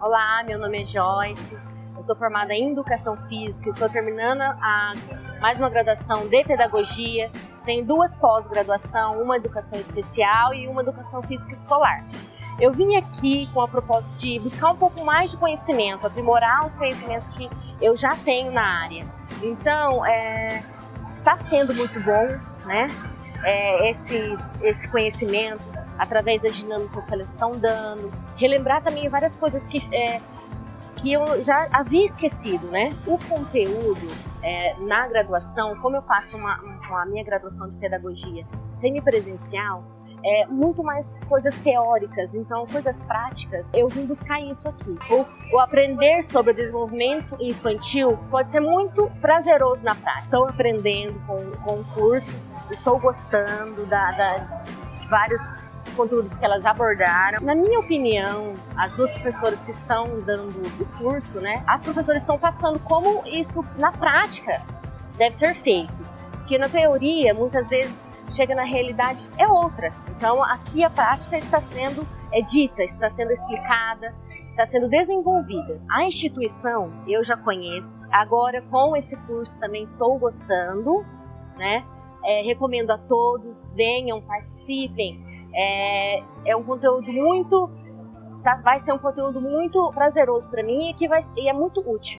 Olá, meu nome é Joyce, eu sou formada em Educação Física, estou terminando a, mais uma graduação de Pedagogia, tenho duas pós-graduação, uma Educação Especial e uma Educação Física Escolar. Eu vim aqui com a proposta de buscar um pouco mais de conhecimento, aprimorar os conhecimentos que eu já tenho na área. Então, é, está sendo muito bom né, é, esse, esse conhecimento, através das dinâmicas que elas estão dando, relembrar também várias coisas que, é, que eu já havia esquecido, né? O conteúdo é, na graduação, como eu faço uma, uma, a minha graduação de pedagogia semipresencial, é, muito mais coisas teóricas, então coisas práticas, eu vim buscar isso aqui. O, o, aprender sobre o desenvolvimento infantil pode ser muito prazeroso na prática. Estou aprendendo com, com o curso, estou gostando da, da, vários conteúdos que elas abordaram. Na minha opinião, as duas professoras que estão dando o curso, né, as professoras estão passando como isso na prática deve ser feito. Porque na teoria, muitas vezes, chega na realidade, é outra. Então, aqui a prática está sendo é dita, está sendo explicada, está sendo desenvolvida. A instituição eu já conheço, agora com esse curso também estou gostando, né? É, recomendo a todos, venham, participem, é, é um conteúdo muito, tá, vai ser um conteúdo muito prazeroso para mim e que vai, e é muito útil.